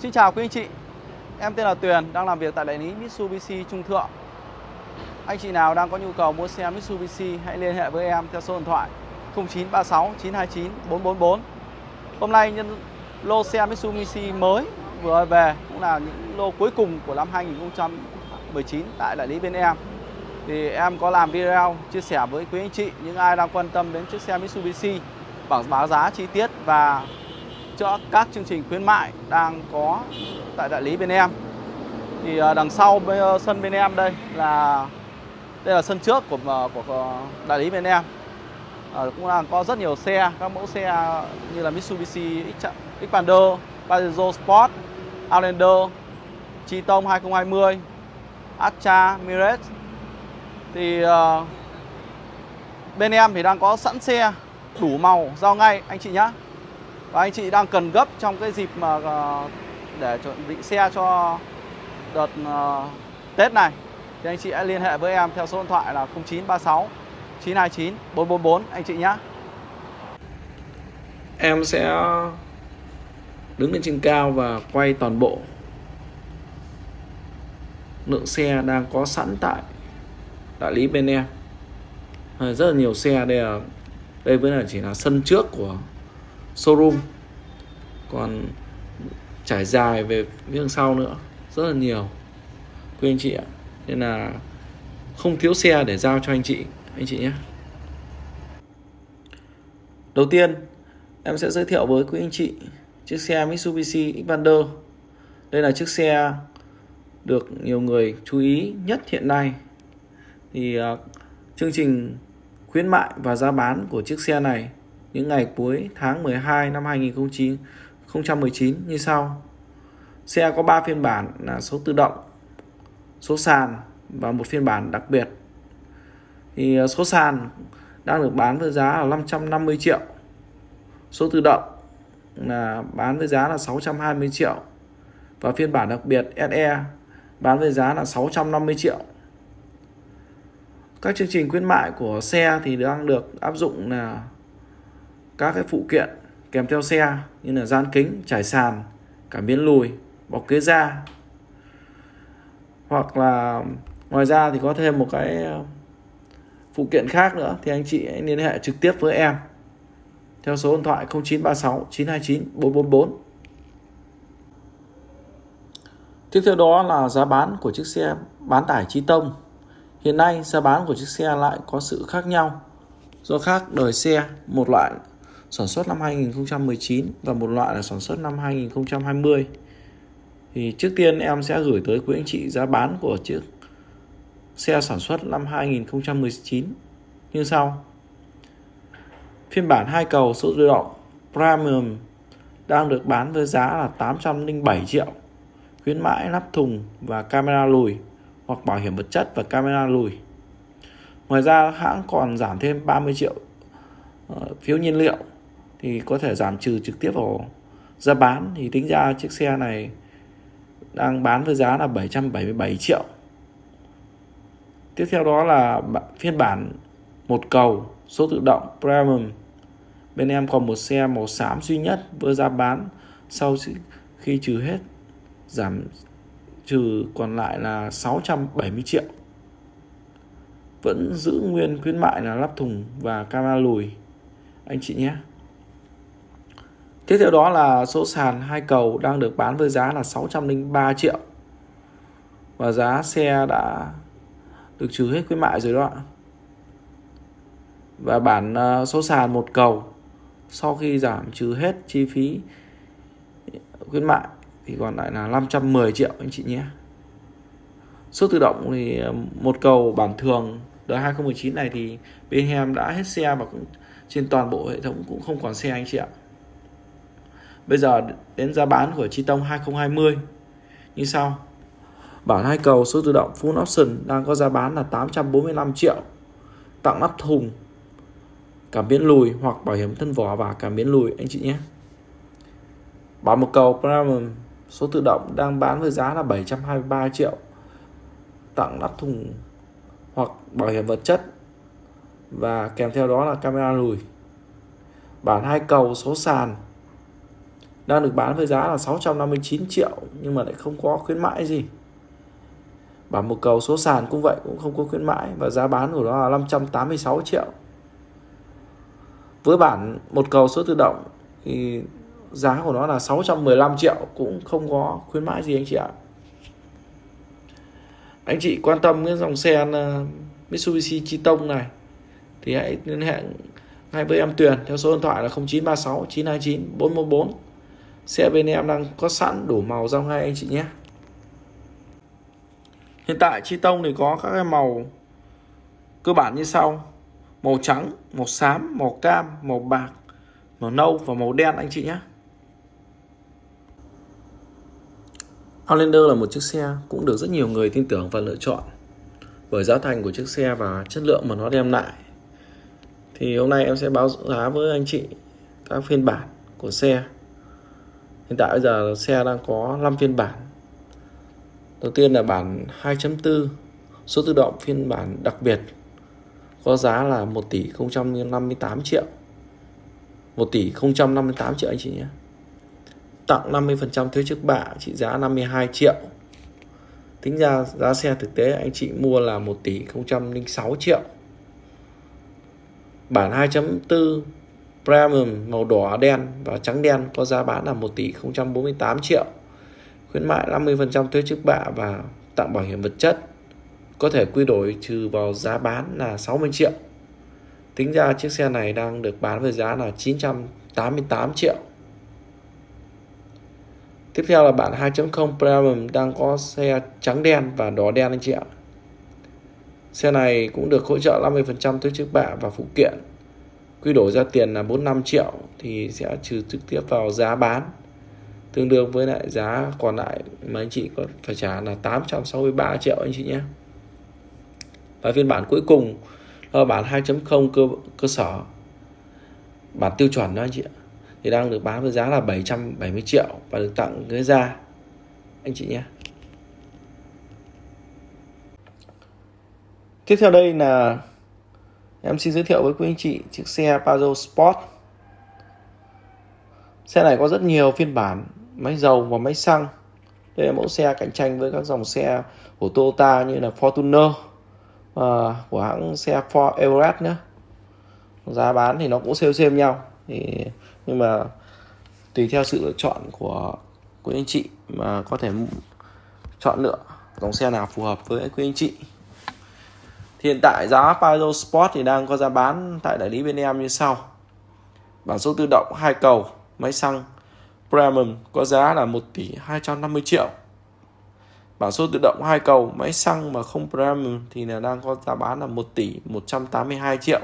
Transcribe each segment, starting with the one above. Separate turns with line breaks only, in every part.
Xin chào quý anh chị. Em tên là Tuyền, đang làm việc tại đại lý Mitsubishi Trung Thượng. Anh chị nào đang có nhu cầu mua xe Mitsubishi hãy liên hệ với em theo số điện thoại 0936 929 444 Hôm nay nhân lô xe Mitsubishi mới vừa về cũng là những lô cuối cùng của năm 2019 tại đại lý bên em. Thì em có làm video chia sẻ với quý anh chị những ai đang quan tâm đến chiếc xe Mitsubishi bảng báo giá chi tiết và cho các chương trình khuyến mại đang có tại đại lý bên em. Thì à, đằng sau ờ, sân bên em đây là đây là sân trước của ờ, của ờ, đại lý bên em. À, cũng đang có rất nhiều xe các mẫu xe như là Mitsubishi Xpander, Pajero Sport, Outlander, Triton 2020, Astra, Mirage thì uh, bên em thì đang có sẵn xe đủ màu giao ngay anh chị nhé và anh chị đang cần gấp trong cái dịp mà ờ, để chuẩn bị xe cho đợt ờ, Tết này, thì anh chị hãy liên hệ với em theo số điện thoại là 0936 929 444 anh chị nhé
em sẽ đứng lên trên cao và quay toàn bộ lượng xe đang có sẵn tại đại lý bên em. Rất là nhiều xe đây là đây vẫn là chỉ là sân trước của showroom. Còn trải dài về phía sau nữa rất là nhiều. Quý anh chị ạ. Nên là không thiếu xe để giao cho anh chị anh chị nhé. Đầu tiên em sẽ giới thiệu với quý anh chị chiếc xe Mitsubishi Xpander. Đây là chiếc xe được nhiều người chú ý nhất hiện nay. Thì uh, chương trình khuyến mại và giá bán của chiếc xe này những ngày cuối tháng 12 năm 2019 như sau. Xe có 3 phiên bản là số tự động, số sàn và một phiên bản đặc biệt. Thì ờ, số sàn đang được bán với giá là 550 triệu. Số tự động là bán với giá là 620 triệu. Và phiên bản đặc biệt SE bán với giá là 650 triệu. Các chương trình khuyến mại của xe thì đang được áp dụng là các cái phụ kiện kèm theo xe như là gian kính, trải sàn, cảm biến lùi, bọc ghế da. Hoặc là ngoài ra thì có thêm một cái ờ, phụ kiện khác nữa thì anh chị hãy liên hệ trực tiếp với em theo số điện thoại 0936 929 444. Tiếp theo đó là giá bán của chiếc xe bán tải Chi Tông. Hiện nay giá bán của chiếc xe lại có sự khác nhau do khác đời xe, một loại sản xuất năm 2019 và một loại là sản xuất năm 2020. Thì trước tiên em sẽ gửi tới quý anh chị giá bán của chiếc xe sản xuất năm 2019 như sau. Phiên bản hai cầu số tự động Premium đang được bán với giá là 807 triệu. Khuyến mãi nắp thùng và camera lùi hoặc bảo hiểm vật chất và camera lùi. Ngoài ra hãng còn giảm thêm 30 triệu ờ, phiếu nhiên liệu thì có thể giảm trừ trực tiếp vào giá bán thì tính ra chiếc xe này đang bán với giá là 777 triệu. Tiếp theo đó là phiên bản một cầu, số tự động Premium. Bên em còn một xe màu xám duy nhất với giá bán sau khi trừ hết, giảm trừ còn lại là 670 triệu. Vẫn giữ nguyên khuyến mại là lắp thùng và camera lùi anh chị nhé. Tiếp theo đó là số sàn hai cầu đang được bán với giá là 603 triệu. Và giá xe đã được trừ hết khuyến mại rồi đó ạ. Và bản ờ, số sàn một cầu, sau khi giảm trừ hết chi phí khuyến mại thì còn lại là 510 triệu anh chị nhé. Số tự động thì ờ, một cầu bản thường đời 2019 này thì bên em đã hết xe và cũng trên toàn bộ hệ thống cũng không còn xe anh chị ạ. Bây giờ đến giá bán của Chi Tông 2020 như sau. Bản hai cầu số tự động Full Option đang có giá bán là 845 triệu. Tặng nắp thùng, cảm biến lùi hoặc bảo hiểm thân vỏ và cảm biến lùi anh chị nhé. Bản một cầu Premium số tự động đang bán với giá là 723 triệu. Tặng nắp thùng hoặc bảo hiểm vật chất và kèm theo đó là camera lùi. Bản hai cầu số sàn đang được bán với giá là 659 triệu, nhưng mà lại không có khuyến mãi gì. Bản một cầu số sàn cũng vậy, cũng không có khuyến mãi. Và giá bán của nó là 586 triệu. Với bản một cầu số tự động, thì giá của nó là 615 triệu, cũng không có khuyến mãi gì anh chị ạ. Anh chị quan tâm cái dòng xe ờ, Mitsubishi Triton này, thì hãy liên hệ ngay với em Tuyền theo số điện thoại là 0936 929 414 xe bên em đang có sẵn đủ màu giao ngay anh chị nhé. Hiện tại chi tông thì có các cái màu cơ bản như sau. Màu trắng, màu xám, màu cam, màu bạc, màu nâu và màu đen anh chị nhé. Outlander là một chiếc xe cũng được rất nhiều người tin tưởng và lựa chọn bởi giá thành của chiếc xe và chất lượng mà nó đem lại. Thì hôm nay em sẽ báo giá với anh chị các phiên bản của xe hiện tại bây giờ xe đang có 5 phiên bản. Đầu tiên là bản 2.4 số tự động phiên bản đặc biệt, có giá là 1 tỷ 058 triệu. 1 tỷ 058 triệu anh chị nhé. Tặng 50% thuế trước bạ, trị giá 52 triệu. Tính ra giá xe thực tế anh chị mua là 1 tỷ 006 triệu. Bản 2.4 Premium màu đỏ đen và trắng đen có giá bán là 1 tỷ 048 triệu, khuyến mại 50% thuế trước bạ và tặng bảo hiểm vật chất, có thể quy đổi trừ vào giá bán là 60 triệu. Tính ra chiếc xe này đang được bán với giá là 988 triệu. Tiếp theo là bản 2.0 Premium đang có xe trắng đen và đỏ đen anh chị ạ. Xe này cũng được hỗ trợ 50% thuế trước bạ và phụ kiện quy đổi ra tiền là 45 triệu thì sẽ trừ trực tiếp vào giá bán. Tương đương với lại giá còn lại mà anh chị có phải trả là 863 triệu anh chị nhé. Và phiên bản cuối cùng là bản 2.0 cơ cơ sở. Bản tiêu chuẩn đó anh chị ạ. Thì đang được bán với giá là 770 triệu và được tặng ghế da. Anh chị nhé. Tiếp theo đây là em xin giới thiệu với quý anh chị chiếc xe Pajero Sport. Xe này có rất nhiều phiên bản máy dầu và máy xăng. Đây là mẫu xe cạnh tranh với các dòng xe của Toyota như là Fortuner uh, của hãng xe Ford Everest nữa giá bán thì nó cũng xem xem nhau. Thì nhưng mà tùy theo sự lựa chọn của quý anh chị mà có thể chọn lựa dòng xe nào phù hợp với quý anh chị thì hiện tại giá Pajero Sport thì đang có giá bán tại đại lý bên em như sau. Bản số tự động hai cầu, máy xăng Premium có giá là 1 tỷ 250 triệu. Bản số tự động hai cầu, máy xăng mà không Premium thì là đang có giá bán là 1 tỷ 182 triệu.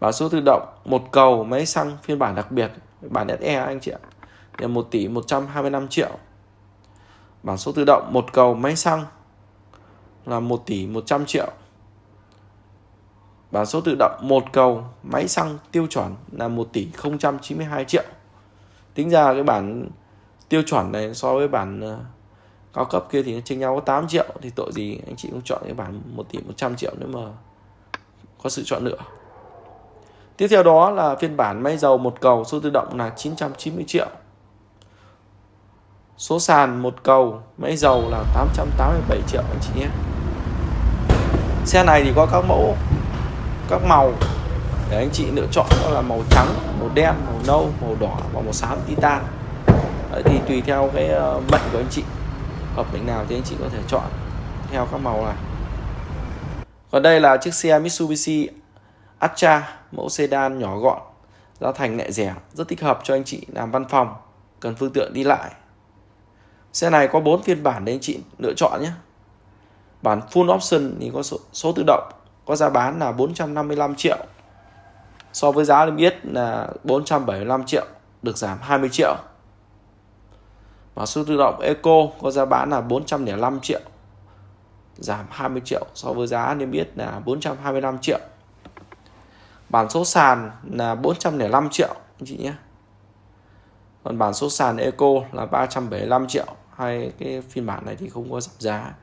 Bản số tự động một cầu, máy xăng phiên bản đặc biệt, bản SE anh chị ạ, là 1 tỷ 125 triệu. Bản số tự động một cầu, máy xăng là 1 tỷ 100 triệu bản số tự động, một cầu, máy xăng tiêu chuẩn là 1 tỷ 092 triệu. Tính ra cái bản tiêu chuẩn này so với bản ờ, cao cấp kia thì nó chênh nhau có 8 triệu, thì tội gì anh chị cũng chọn cái bản 1 tỷ 100 triệu nếu mà có sự chọn lựa. Tiếp theo đó là phiên bản máy dầu một cầu, số tự động là 990 triệu. Số sàn một cầu, máy dầu là 887 triệu anh chị nhé. Xe này thì có các mẫu các màu. Để anh chị lựa chọn đó là màu trắng màu đen màu nâu màu đỏ và màu xám titan. Đấy, thì tùy theo cái bệnh mệnh của anh chị hợp mệnh nào thì anh chị có thể chọn theo các màu này. Còn đây là chiếc xe Mitsubishi Atra mẫu sedan nhỏ gọn giá thành lại rẻ rất thích hợp cho anh chị làm văn phòng cần phương tiện đi lại. Xe này có 4 phiên bản để anh chị lựa chọn nhé. Bản full option thì có số, số tự động có giá bán là 455 triệu. So với giá niêm yết là 475 triệu, được giảm 20 triệu. Và số tự động Eco có giá bán là 405 triệu, giảm 20 triệu. So với giá niêm yết là 425 triệu. Bản số sàn là 405 triệu, anh chị nhé. Còn bản số sàn Eco là 375 triệu. Hai cái phiên bản này thì không có giảm giá.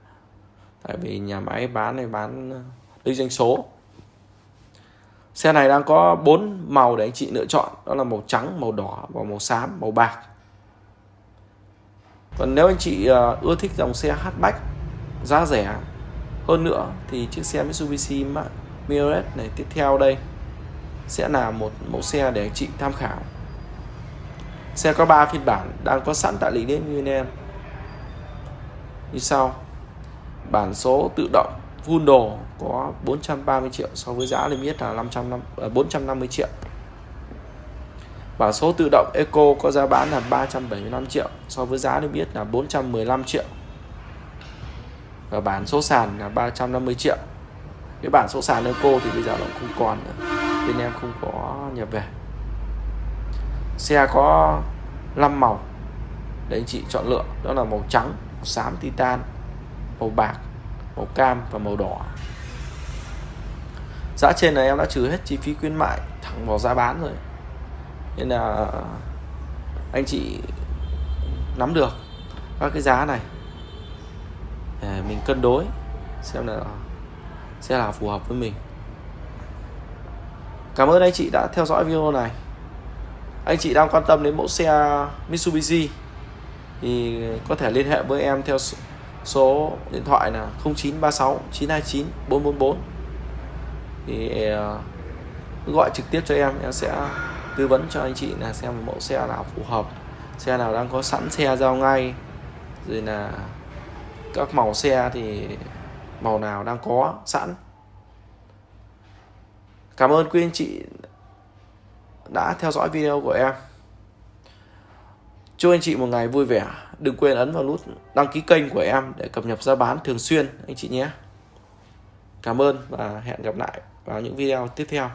Tại vì nhà máy bán này bán lấy doanh số Xe này đang có bốn màu để anh chị lựa chọn, đó là màu trắng, màu đỏ và màu xám, màu bạc. Còn nếu anh chị à, ưa thích dòng xe hatchback giá rẻ hơn nữa thì chiếc xe Mitsubishi Mirage này tiếp theo đây sẽ là một mẫu xe để anh chị tham khảo. Xe có 3 phiên bản đang có sẵn tại lý đến như em. Như sau. Bản số tự động full đồ có 430 triệu so với giá limit là 500 450 à, triệu. Bảo số tự động Eco có giá bán là 375 triệu so với giá niêm yết là 415 triệu. Và bản số sàn là 350 triệu. Cái bản số sàn Eco thì bây giờ nó không còn nữa. Bên em không có nhập về. Xe có 5 màu để anh chị chọn lựa đó là màu trắng, màu xám titan, màu bạc, màu cam và màu đỏ. Giá trên này em đã trừ hết chi phí khuyến mại thẳng vào giá bán rồi. Nên là anh chị nắm được các cái giá này. Để mình cân đối xem là, sẽ là phù hợp với mình. Cảm ơn anh chị đã theo dõi video này. Anh chị đang quan tâm đến mẫu xe Mitsubishi thì có thể liên hệ với em theo số điện thoại là 0936 929 444 thì ờ, gọi trực tiếp cho em em sẽ tư vấn cho anh chị là xem mẫu xe nào phù hợp xe nào đang có sẵn xe giao ngay. Rồi là các màu xe thì màu nào đang có sẵn. Cảm ơn quý anh chị đã theo dõi video của em. Chúc anh chị một ngày vui vẻ đừng quên ấn vào nút đăng ký kênh của em để cập nhật giá bán thường xuyên, anh chị nhé. Cảm ơn và hẹn gặp lại vào những video tiếp theo.